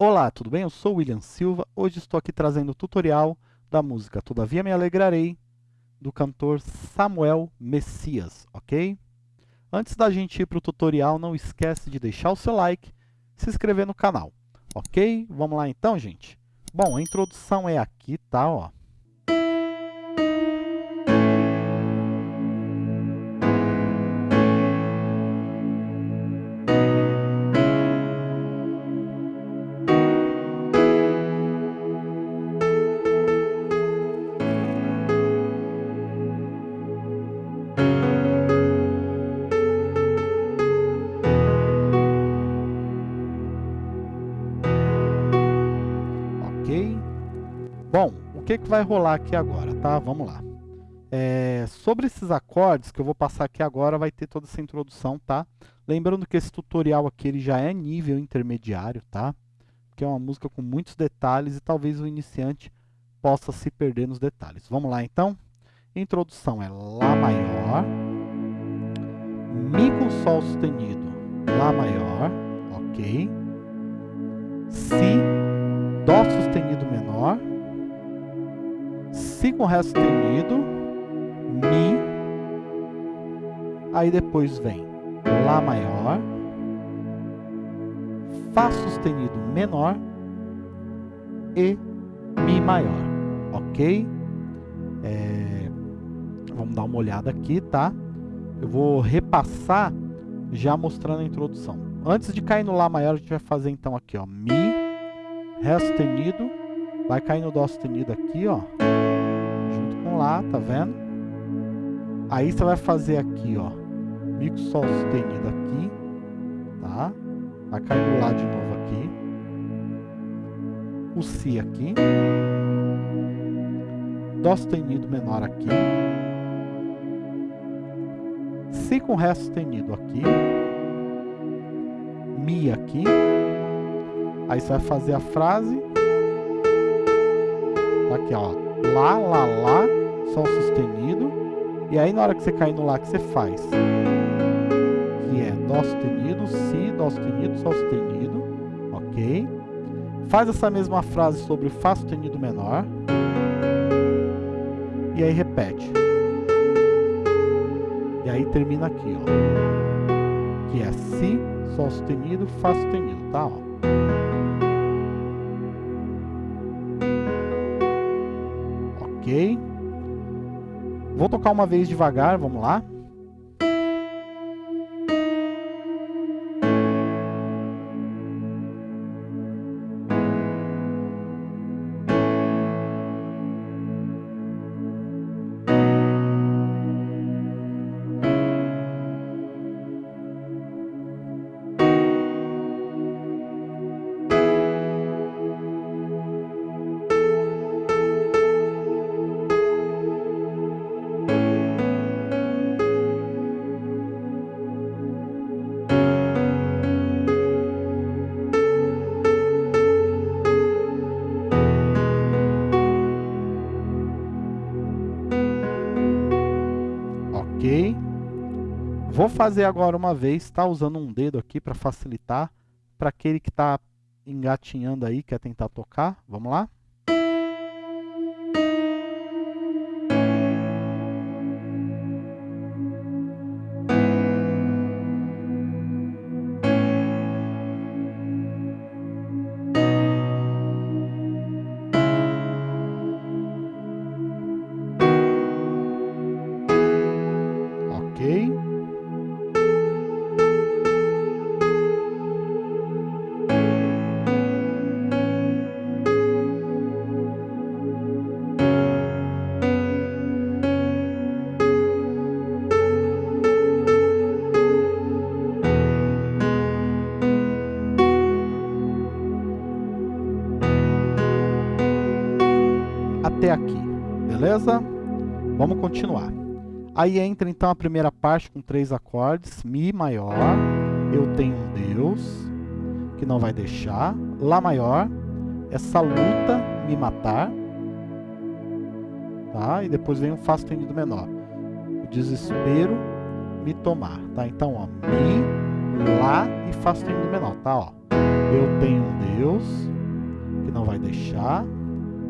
Olá, tudo bem? Eu sou William Silva. Hoje estou aqui trazendo o tutorial da música Todavia Me Alegrarei, do cantor Samuel Messias, ok? Antes da gente ir para o tutorial, não esquece de deixar o seu like, se inscrever no canal, ok? Vamos lá então, gente? Bom, a introdução é aqui, tá? Ó. que, que vai rolar aqui agora, tá? Vamos lá. É, sobre esses acordes que eu vou passar aqui agora, vai ter toda essa introdução, tá? Lembrando que esse tutorial aqui ele já é nível intermediário, tá? Que é uma música com muitos detalhes e talvez o iniciante possa se perder nos detalhes. Vamos lá, então? Introdução é Lá maior, Mi com Sol sustenido, Lá maior, ok? Si, Dó sustenido menor, Si com Ré sustenido, Mi, aí depois vem Lá maior, Fá sustenido menor e Mi maior, ok? É, vamos dar uma olhada aqui, tá? Eu vou repassar já mostrando a introdução. Antes de cair no Lá maior, a gente vai fazer então aqui, ó, Mi, Ré sustenido, vai cair no Dó sustenido aqui, ó lá, tá vendo? Aí você vai fazer aqui, ó, Mi com Sol sustenido aqui, tá? Vai cair do Lá de novo aqui. O Si aqui. Dó sustenido menor aqui. Si com Ré sustenido aqui. Mi aqui. Aí você vai fazer a frase. Tá aqui, ó. Lá, lá, lá. Sol sustenido. E aí na hora que você cair no Lá, que você faz? Que é Dó sustenido, Si, Dó sustenido, Sol sustenido. Ok? Faz essa mesma frase sobre Fá sustenido menor. E aí repete. E aí termina aqui, ó. Que é Si, Sol sustenido, Fá sustenido, tá? Ó. Ok? Vou tocar uma vez devagar, vamos lá. Vou fazer agora uma vez, tá? Usando um dedo aqui para facilitar. Para aquele que está engatinhando aí, quer tentar tocar. Vamos lá? Vamos continuar. Aí entra então a primeira parte com três acordes, Mi maior, eu tenho um Deus que não vai deixar, Lá maior, essa luta me matar, tá? E depois vem um Fá sustenido menor, o desespero me tomar, tá? Então, ó, Mi, Lá e Fá sustenido menor, tá? Ó. Eu tenho um Deus que não vai deixar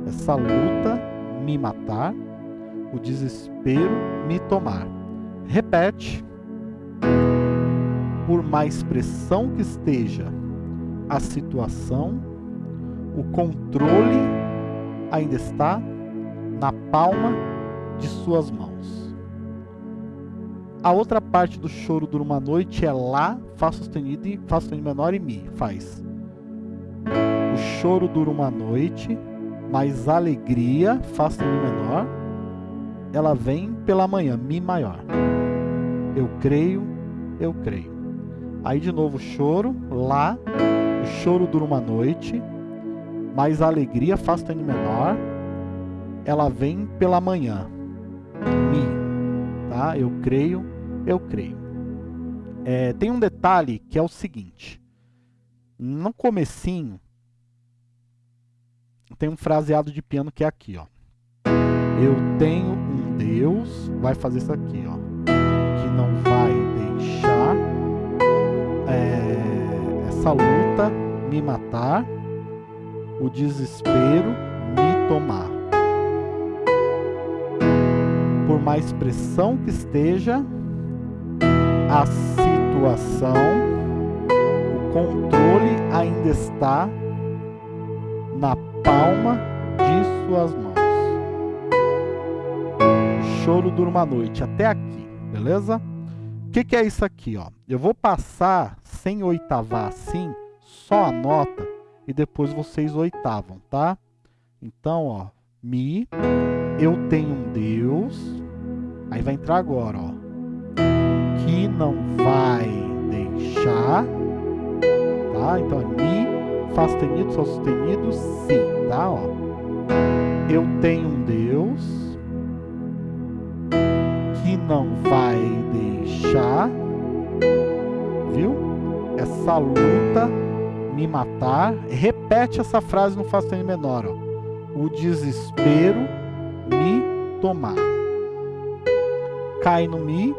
essa luta me matar, o desespero me tomar. Repete. Por mais pressão que esteja a situação, o controle ainda está na palma de suas mãos. A outra parte do choro dura uma noite é Lá, Fá sustenido e Fá sustenido menor e Mi. Faz. O choro dura uma noite, mas alegria, Fá sustenido menor, ela vem pela manhã, Mi maior. Eu creio, eu creio. Aí de novo choro, Lá, o choro dura uma noite, mas a alegria, Fá sustenido menor, ela vem pela manhã, Mi. Tá? Eu creio, eu creio. É, tem um detalhe que é o seguinte. No comecinho, tem um fraseado de piano que é aqui, ó. Eu tenho Deus, vai fazer isso aqui, ó, que não vai deixar é, essa luta me matar, o desespero me tomar. Por mais pressão que esteja a situação, o controle ainda está na palma de suas mãos. Choro dura uma noite, até aqui, beleza? O que, que é isso aqui? Ó? Eu vou passar sem oitavar assim, só a nota, e depois vocês oitavam, tá? Então, ó, Mi, eu tenho um Deus, aí vai entrar agora, ó, que não vai deixar, tá? Então é Mi, Fá sustenido, Sol sustenido, Si, tá? Ó. Eu tenho um Deus que não vai deixar, viu? Essa luta me matar. Repete essa frase no Fá sustenido menor, ó. O desespero me tomar. Cai no Mi,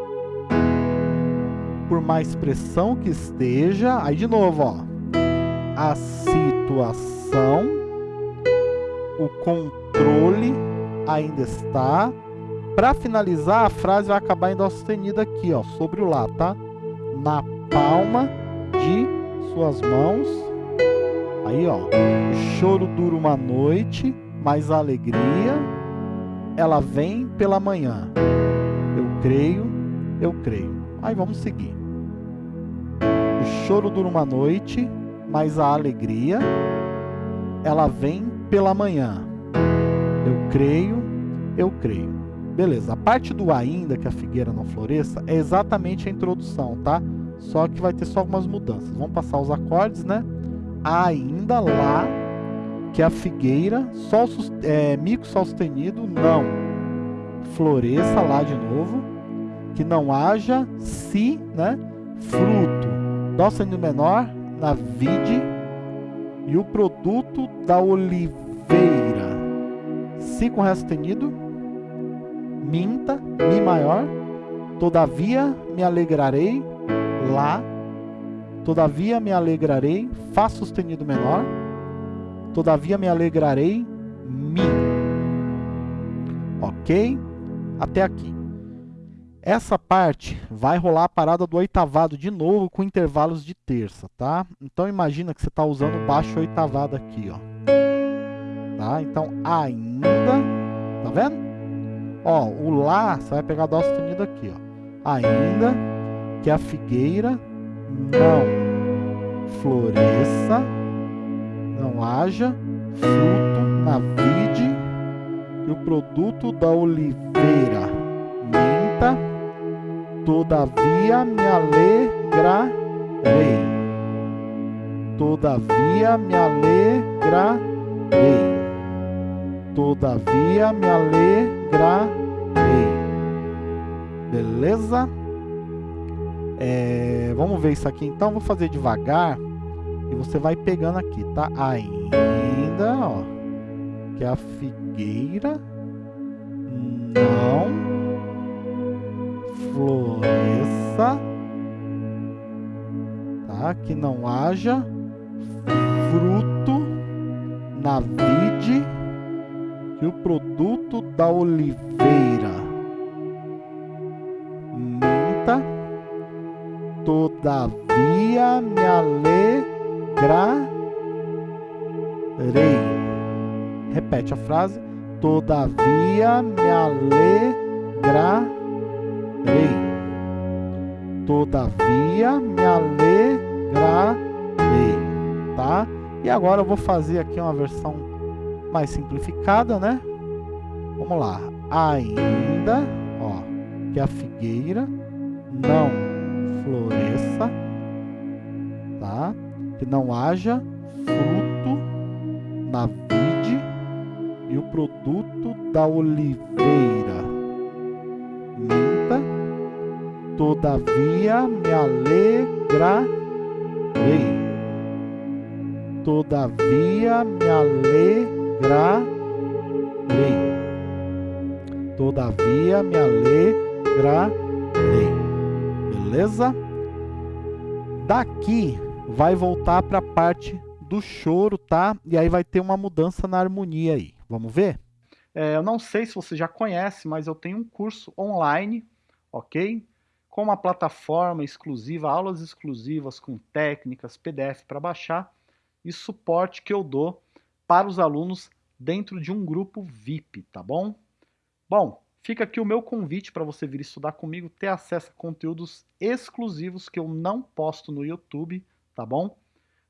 por mais pressão que esteja, aí de novo, ó a situação, o controle ainda está. Para finalizar, a frase vai acabar em dó sustenido aqui, ó, sobre o lá, tá? Na palma de suas mãos. Aí, ó, o choro dura uma noite, mas a alegria ela vem pela manhã. Eu creio, eu creio. Aí vamos seguir. O choro dura uma noite, mas a alegria, ela vem pela manhã. Eu creio, eu creio. Beleza, a parte do ainda, que a figueira não floresça, é exatamente a introdução, tá? Só que vai ter só algumas mudanças. Vamos passar os acordes, né? Ainda lá, que a figueira, sol, é, mico sol sustenido, não. Floresça lá de novo. Que não haja si, né? Fruto. Dó sustenido menor, na vide e o produto da oliveira. Si com ré sustenido, minta, mi maior, todavia me alegrarei, lá, todavia me alegrarei, fá sustenido menor, todavia me alegrarei, mi. Ok? Até aqui. Essa parte vai rolar a parada do oitavado de novo com intervalos de terça, tá? Então imagina que você está usando o baixo oitavado aqui, ó. Tá? Então ainda, tá vendo? Ó, o Lá, você vai pegar Dó sustenido aqui, ó. Ainda que a figueira não floresça, não haja fruto na vide, e o produto da oliveira minta, Todavia me alegrarei. Todavia me alegrarei. Todavia me alegrarei. Beleza? É, vamos ver isso aqui então. Vou fazer devagar e você vai pegando aqui, tá? Ainda, ó, que a figueira não floresça, tá? que não haja fruto na vide e o produto da oliveira. Minta, todavia me alegrarei. Repete a frase. Todavia me alegrarei. Todavia me alegrarei, tá? E agora eu vou fazer aqui uma versão mais simplificada, né? Vamos lá. Ainda, ó, que a figueira não floresça, tá? Que não haja fruto na vide e o produto da oliveira minta, todavia me alegrarei todavia me alegrarei. Todavia me alegrarei. Beleza? Daqui vai voltar para a parte do choro, tá? E aí vai ter uma mudança na harmonia aí. Vamos ver? É, eu não sei se você já conhece, mas eu tenho um curso online, ok? Com uma plataforma exclusiva, aulas exclusivas com técnicas, PDF para baixar e suporte que eu dou para os alunos dentro de um grupo VIP, tá bom? Bom, fica aqui o meu convite para você vir estudar comigo, ter acesso a conteúdos exclusivos que eu não posto no YouTube, tá bom?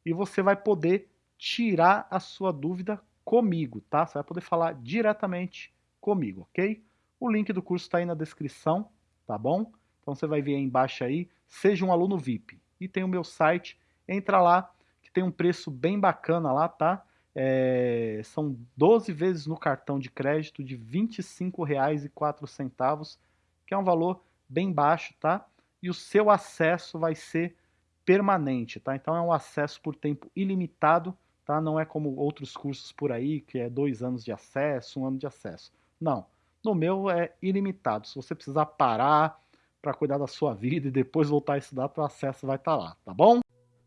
E você vai poder tirar a sua dúvida comigo, tá? Você vai poder falar diretamente comigo, ok? O link do curso está aí na descrição, tá bom? Então você vai ver aí embaixo aí, seja um aluno VIP. E tem o meu site, entra lá, que tem um preço bem bacana lá, tá? É, são 12 vezes no cartão de crédito de R$ 25,04, que é um valor bem baixo, tá? E o seu acesso vai ser permanente, tá? Então é um acesso por tempo ilimitado, tá? Não é como outros cursos por aí, que é dois anos de acesso, um ano de acesso. Não, no meu é ilimitado. Se você precisar parar para cuidar da sua vida e depois voltar a estudar, o acesso vai estar tá lá, tá bom?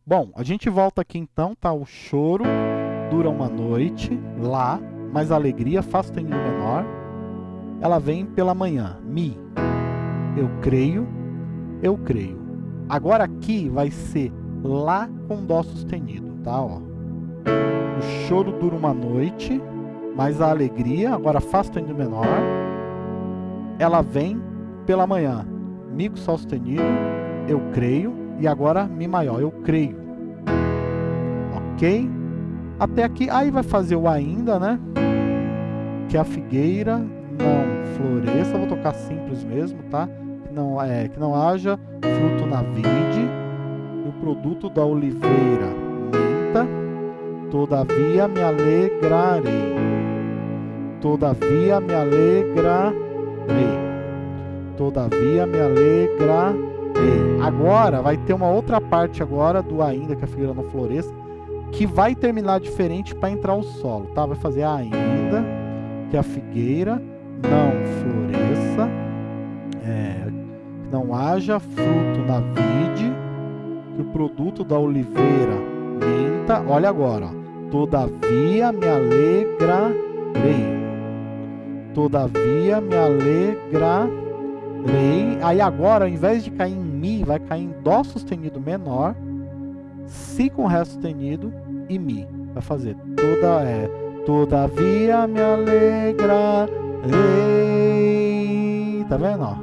Bom, a gente volta aqui então, tá? O choro dura uma noite, lá, mas a alegria faz sustenido menor. Ela vem pela manhã, mi. Eu creio, eu creio. Agora aqui vai ser lá com dó sustenido, tá? Ó. O choro dura uma noite, mas a alegria, agora faz sustenido menor. Ela vem pela manhã, mi com sol sustenido, eu creio e agora Mi maior, eu creio. Ok? Até aqui, aí vai fazer o ainda, né? Que a figueira não floresça, vou tocar simples mesmo, tá? Que não, é, que não haja fruto na vide, e o produto da oliveira minta, todavia me alegrarei. Todavia me alegrarei. Todavia me alegrarei agora vai ter uma outra parte agora do ainda que a figueira não floresça, que vai terminar diferente para entrar o solo, tá? Vai fazer ainda que a figueira não floresça, é, não haja fruto na vide, que o produto da oliveira minta. Olha agora, todavia me alegrarei. Todavia me alegrarei Rei. Aí agora, ao invés de cair em Mi, vai cair em Dó sustenido menor, Si com Ré sustenido e Mi. Vai fazer toda, é, todavia me alegra, rei. Tá vendo, ó?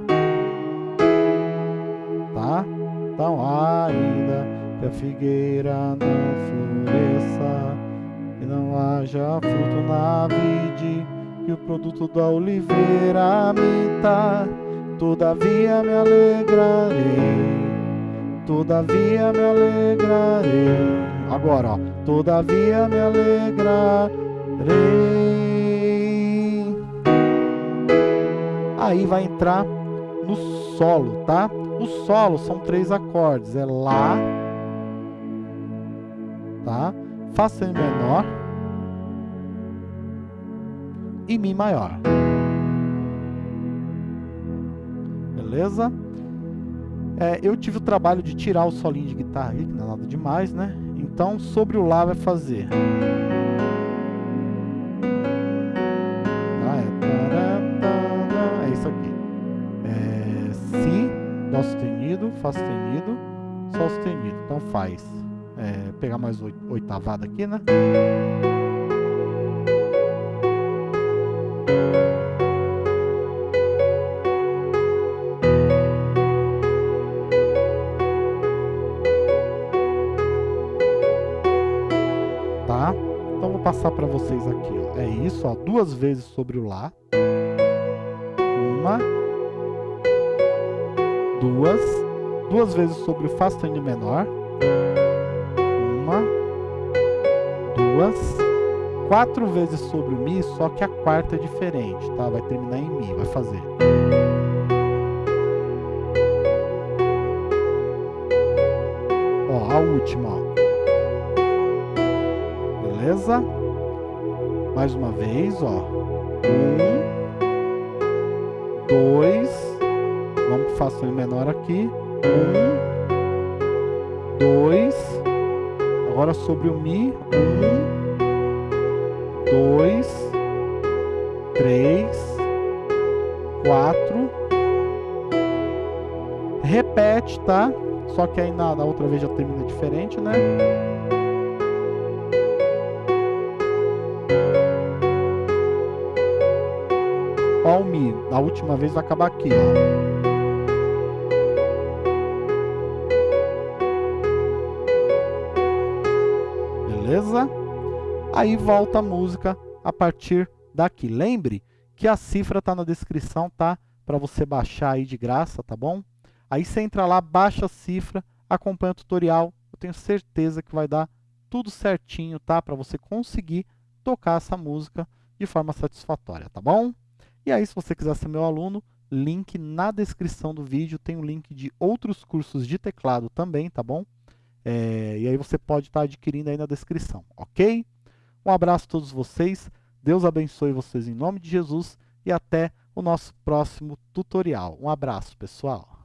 Tá? Então, ainda que a figueira não floresça e não haja fruto na vide, que o produto da oliveira minta Todavia me alegrarei, todavia me alegrarei. Agora, ó. Todavia me alegrarei. Aí vai entrar no solo, tá? O solo são três acordes, é Lá, tá? Fá menor e Mi maior. beleza? É, eu tive o trabalho de tirar o solinho de guitarra aqui, que não é nada demais, né? Então, sobre o Lá vai fazer... Tá, é, é isso aqui. É, si, Dó sustenido, Fá sustenido, Sol sustenido. Então faz... É, pegar mais oitavada aqui, né? Passar para vocês aqui, ó. É isso, ó, duas vezes sobre o Lá. Uma. Duas. Duas vezes sobre o Fá sustenido menor. Uma. Duas. Quatro vezes sobre o Mi, só que a quarta é diferente, tá? Vai terminar em Mi, vai fazer. Ó, a última, ó. Beleza? Mais uma vez, ó. Um, dois, vamos para Fá menor aqui. Um, dois, agora sobre o Mi. Um, dois, três, quatro. Repete, tá? Só que aí na, na outra vez já termina diferente, né? Na última vez vai acabar aqui. Beleza? Aí volta a música a partir daqui. Lembre que a cifra está na descrição, tá? Para você baixar aí de graça, tá bom? Aí você entra lá, baixa a cifra, acompanha o tutorial. Eu tenho certeza que vai dar tudo certinho, tá? Para você conseguir tocar essa música de forma satisfatória, tá bom? E aí, se você quiser ser meu aluno, link na descrição do vídeo, tem o um link de outros cursos de teclado também, tá bom? É, e aí você pode estar tá adquirindo aí na descrição, ok? Um abraço a todos vocês, Deus abençoe vocês em nome de Jesus e até o nosso próximo tutorial. Um abraço, pessoal!